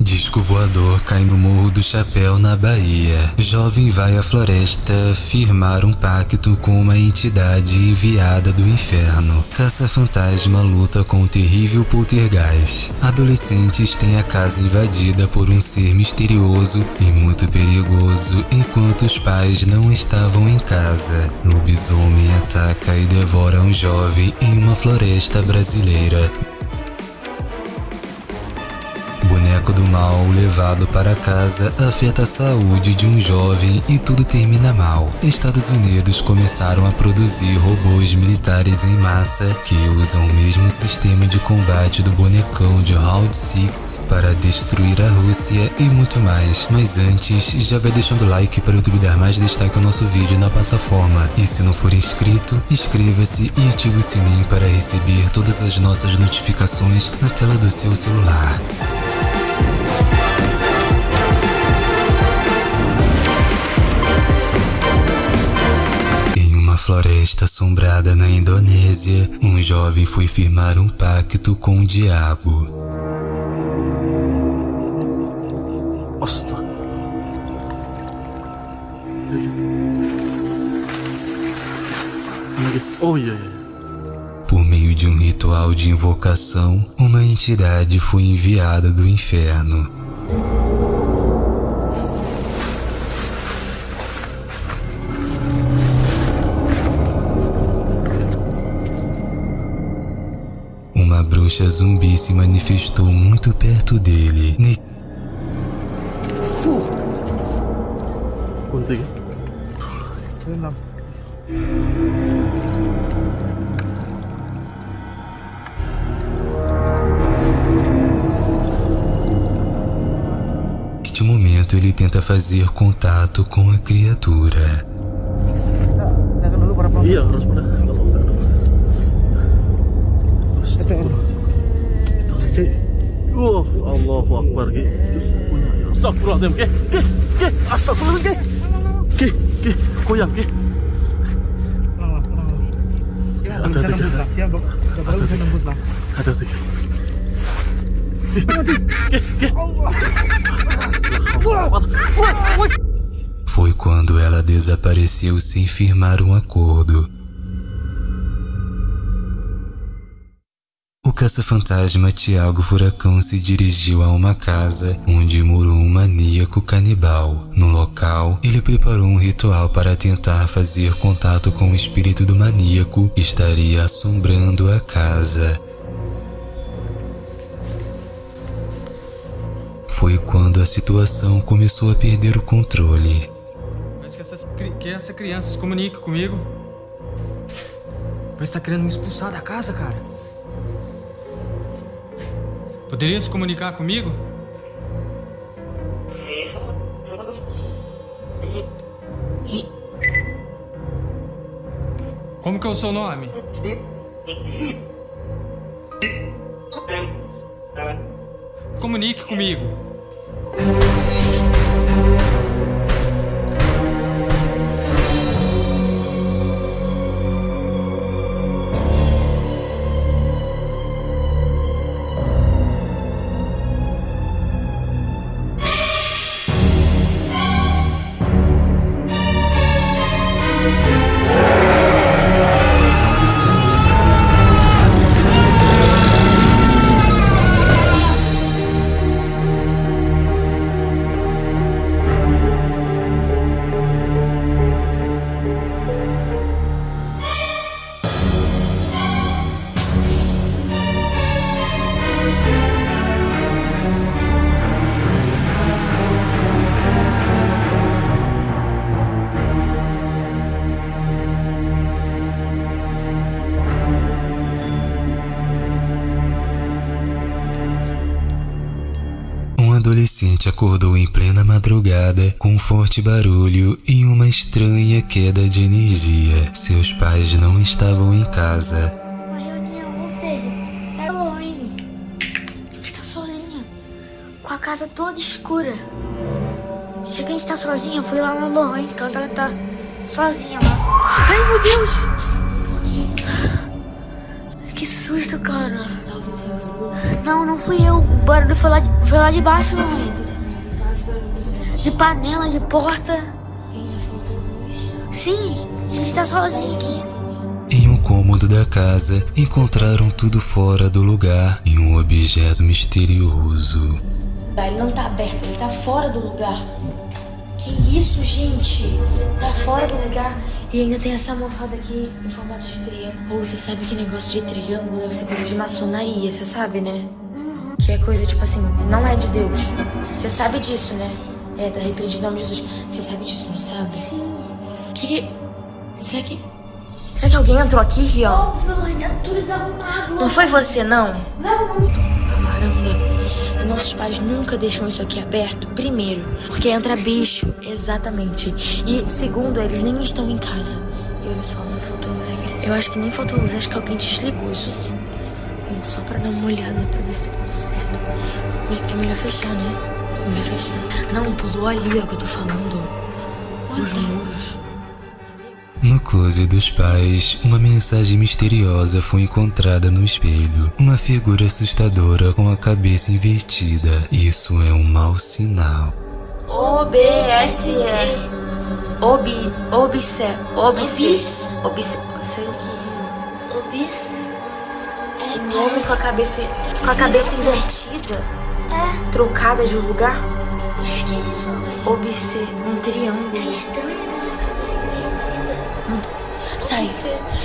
Disco voador cai no Morro do Chapéu, na Bahia. Jovem vai à floresta firmar um pacto com uma entidade enviada do inferno. Caça-fantasma luta com um terrível poltergeist. Adolescentes têm a casa invadida por um ser misterioso e muito perigoso enquanto os pais não estavam em casa. Lobisomem ataca e devora um jovem em uma floresta brasileira. Boneco do mal levado para casa afeta a saúde de um jovem e tudo termina mal. Estados Unidos começaram a produzir robôs militares em massa que usam o mesmo sistema de combate do bonecão de Round 6 para destruir a Rússia e muito mais. Mas antes, já vai deixando o like para o YouTube dar mais destaque ao nosso vídeo na plataforma. E se não for inscrito, inscreva-se e ative o sininho para receber todas as nossas notificações na tela do seu celular. Floresta assombrada na Indonésia, um jovem foi firmar um pacto com o diabo. Por meio de um ritual de invocação, uma entidade foi enviada do inferno. Bruxa zumbi se manifestou muito perto dele. Ne Neste momento ele tenta fazer contato com a criatura. Iya, harus Wah, Allahu Akbar ki. Astagfirullahaladzim ki. Ki, ki, astagfirullahaladzim ki. Ki, ki, goyang ki. Ada ada. Ada ada. Foi quando ela desapareceu sem firmar um acordo. Caça-fantasma Tiago Furacão se dirigiu a uma casa onde morou um maníaco canibal. No local, ele preparou um ritual para tentar fazer contato com o espírito do maníaco que estaria assombrando a casa. Foi quando a situação começou a perder o controle. Parece que, essas, que essa criança se comunica comigo. Parece que tá querendo me expulsar da casa, cara. Poderia se comunicar comigo? Como que é o seu nome? Comunique comigo. Adolescente acordou em plena madrugada com um forte barulho e uma estranha queda de energia. Seus pais não estavam em casa. Uma reunião, ou seja, Halloween. Está sozinha, com a casa toda escura. Que a gente está sozinha, fui lá no Halloween, então ela tá, tá sozinha lá. Ai, meu Deus! Que susto, cara. Não, não fui eu. O barulho foi lá de, foi lá de baixo, Lohane. De panela, de porta. Sim, a gente tá sozinho aqui. Em um cômodo da casa, encontraram tudo fora do lugar e um objeto misterioso. Ele não tá aberto, ele tá fora do lugar. Que isso, gente? Tá fora do lugar. E ainda tem essa almofada aqui em formato de triângulo. Ou você sabe que negócio de triângulo deve ser coisa de maçonaria, você sabe, né? Que é coisa tipo assim, não é de Deus. Você sabe disso, né? É, tá repreendido em nome de Jesus. Você sabe disso, não sabe? Sim. Que. Será que. Será que alguém entrou aqui, Rian? Óbvio, tá tudo desarrumado. Não foi você, não? Não, não. A varanda. Nossos pais nunca deixam isso aqui aberto. Primeiro, porque entra bicho. Exatamente. E segundo, eles nem estão em casa. E olha só, não faltou luz aqui. Eu acho que nem faltou luz, acho que alguém desligou, isso sim. Só pra dar uma olhada pra ver se tá tudo certo. É melhor fechar, né? É melhor fechar. Não, pulou ali, ó, que eu tô falando. Os muros. No closet dos pais, uma mensagem misteriosa foi encontrada no espelho. Uma figura assustadora com a cabeça invertida. Isso é um mau sinal. OBSE. Obi. Obse. Obse. Obis? Obse. Sei o que. Obis? É, Um homem com a cabeça, com a cabeça invertida, É, trocada de lugar, acho que é isso. né? obse, um triângulo. É estranho. Sai.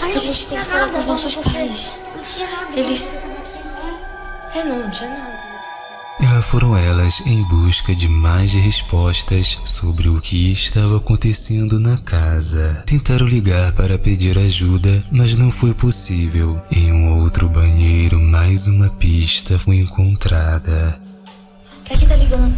Ai, A não gente tem que falar nada, com os nossos você- pais. Não tinha nada. Eles- Não. É, não, não tinha nada. E lá foram elas em busca de mais respostas sobre o que estava acontecendo na casa. Tentaram ligar para pedir ajuda, mas não foi possível. Em um outro banheiro, mais uma pista foi encontrada. Pra que tá ligando?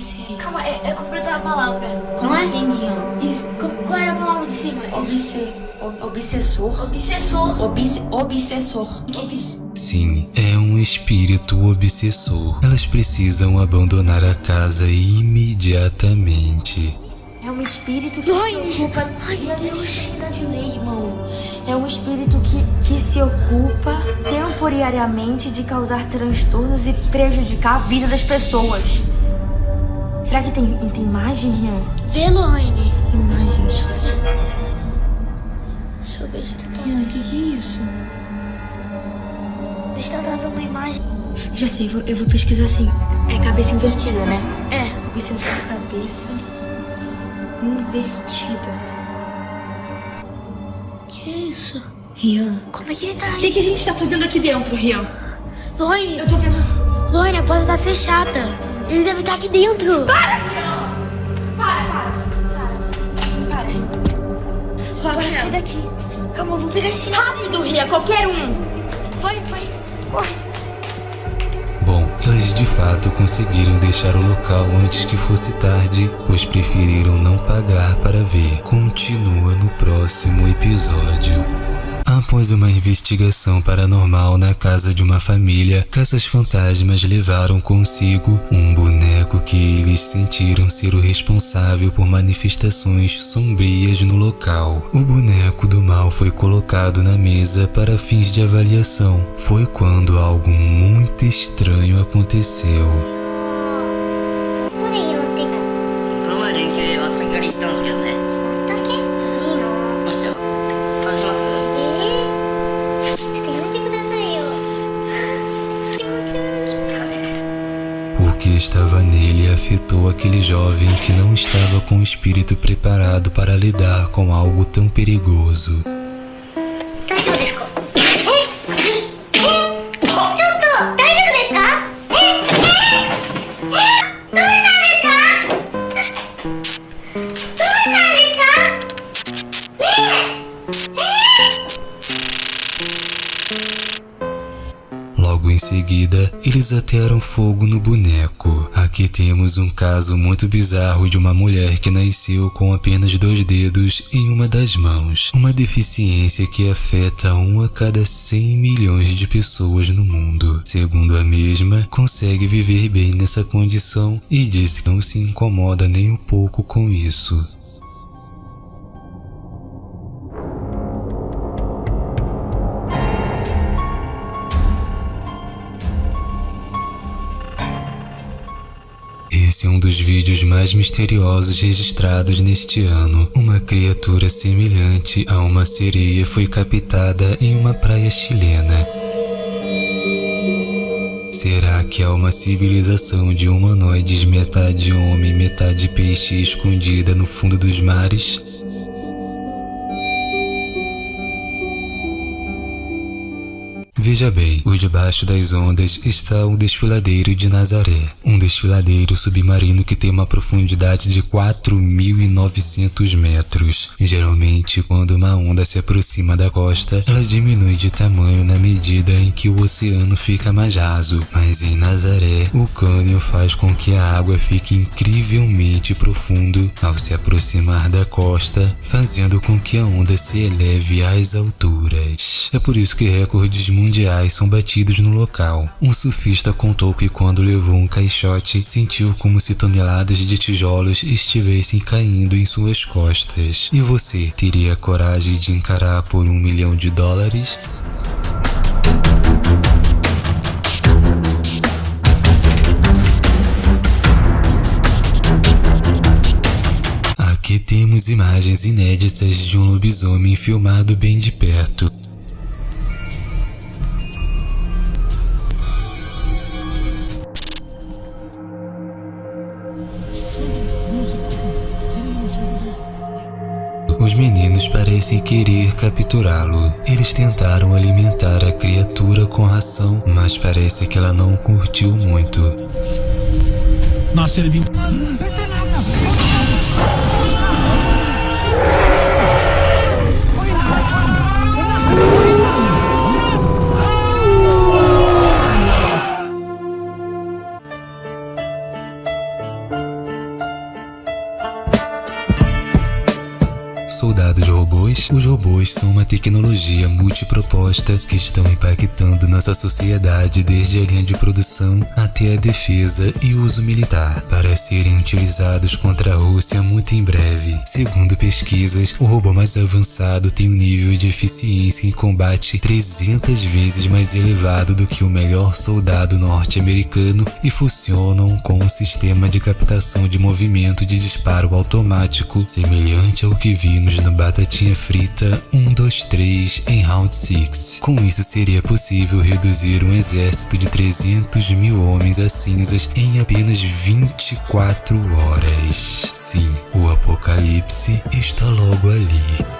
SM. Calma, é, é completar a palavra. Como não é? assim, Guião? Isso. co- Qual era a palavra de cima? Isso. Obse, ob- obsessor. Obsessor. Obse, obsessor. Obs- Sim, é um espírito obsessor. Elas precisam abandonar a casa imediatamente. É um espírito que Ai, se ocupa. Ai, meu Deus. de lei, irmão. É um espírito que, que se ocupa temporariamente de causar transtornos e prejudicar a vida das pessoas. Será que tem, tem imagem, Rian? Vê, Lohane. Imagem, deixa eu ver. Deixa eu ver se ele tá... Rian, o que, que é isso? Deixa eu tentar ver uma imagem. Já sei, eu vou, eu vou pesquisar assim. É cabeça invertida, né? É. Obsessor cabeça invertida. Que isso? Rian. Como é que ele tá O aí? que, que a gente tá fazendo aqui dentro, Rian? Lohane, Eu tô vendo. Lohane, a porta tá fechada. Ele deve estar aqui dentro. Para, Rian. Coloca sai daqui. Calma, eu vou pegar esse rápido, Rian. Qualquer um. Vai, vai. Corre. Bom, elas de fato conseguiram deixar o local antes que fosse tarde, pois preferiram não pagar para ver. Continua no próximo episódio. Após uma investigação paranormal na casa de uma família, caças fantasmas levaram consigo um boneco que eles sentiram ser o responsável por manifestações sombrias no local. O boneco do mal foi colocado na mesa para fins de avaliação. Foi quando algo muito estranho aconteceu. こ estava nele afetou aquele jovem que não estava com o espírito preparado para lidar com algo tão perigoso. Seguida, eles atearam fogo no boneco. Aqui temos um caso muito bizarro de uma mulher que nasceu com apenas dois dedos em uma das mãos. Uma deficiência que afeta um a cada 100 milhões de pessoas no mundo. Segundo a mesma, consegue viver bem nessa condição e diz que não se incomoda nem um pouco com isso. Esse é um dos vídeos mais misteriosos registrados neste ano. Uma criatura semelhante a uma sereia foi captada em uma praia chilena. Será que há uma civilização de humanoides metade homem, metade peixe escondida no fundo dos mares? Veja bem, por debaixo das ondas está o desfiladeiro de Nazaré, um desfiladeiro submarino que tem uma profundidade de 4.900 metros. Geralmente, quando uma onda se aproxima da costa, ela diminui de tamanho na medida em que o oceano fica mais raso. Mas em Nazaré, o cânion faz com que a água fique incrivelmente profundo ao se aproximar da costa, fazendo com que a onda se eleve às alturas. É por isso que recordes mundiais mundiais são batidos no local. Um surfista contou que quando levou um caixote, sentiu como se toneladas de tijolos estivessem caindo em suas costas. E você teria coragem de encarar por um milhão de dólares? Aqui temos imagens inéditas de um lobisomem filmado bem de perto. Os meninos parecem querer capturá-lo. Eles tentaram alimentar a criatura com ração, mas parece que ela não curtiu muito. Nossa, ele vinha. Soldados robôs? Os robôs são uma tecnologia multiproposta que estão impactando nossa sociedade desde a linha de produção até a defesa e uso militar, para serem utilizados contra a Rússia muito em breve. Segundo pesquisas, o robô mais avançado tem um nível de eficiência em combate 300 vezes mais elevado do que o melhor soldado norte-americano e funcionam com um sistema de captação de movimento de disparo automático semelhante ao que vimos no Batatinha Frita 1, 2, 3 em Round 6. Com isso seria possível reduzir um exército de 300 mil homens a cinzas em apenas 24 horas. Sim, o apocalipse está logo ali.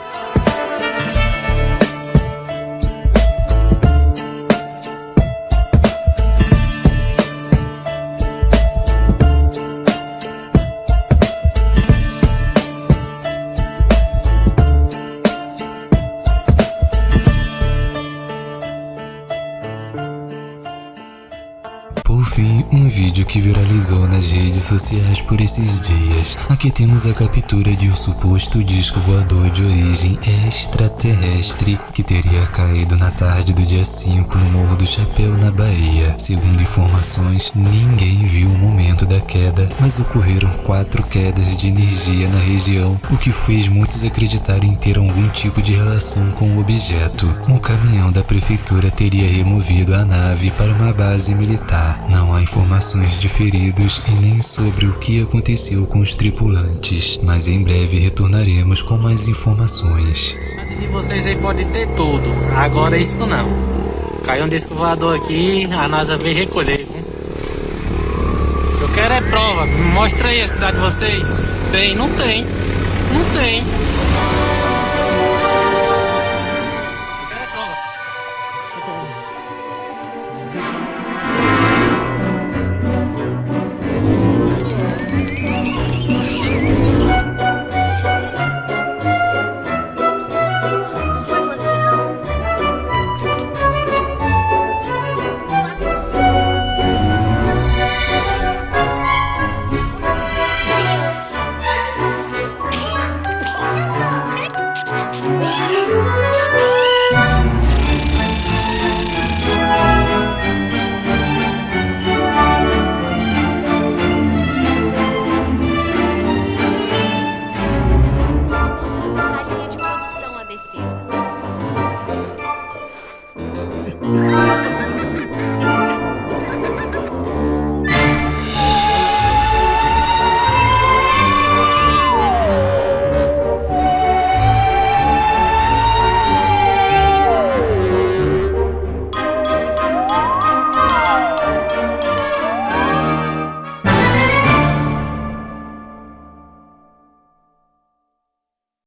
Sociais por esses dias. Aqui temos a captura de um suposto disco voador de origem extraterrestre que teria caído na tarde do dia 5 no Morro do Chapéu, na Bahia. Segundo informações, ninguém viu o momento da queda, mas ocorreram quatro quedas de energia na região, o que fez muitos acreditarem ter algum tipo de relação com o objeto. Um caminhão da prefeitura teria removido a nave para uma base militar. Não há informações de feridos e nem sobre o que aconteceu com os tripulantes, mas em breve retornaremos com mais informações. de vocês aí pode ter tudo, agora isso não. Caiu um disco voador aqui, a NASA veio recolher, viu? Eu quero é prova, mostra aí a cidade de vocês. Tem, não tem, não tem.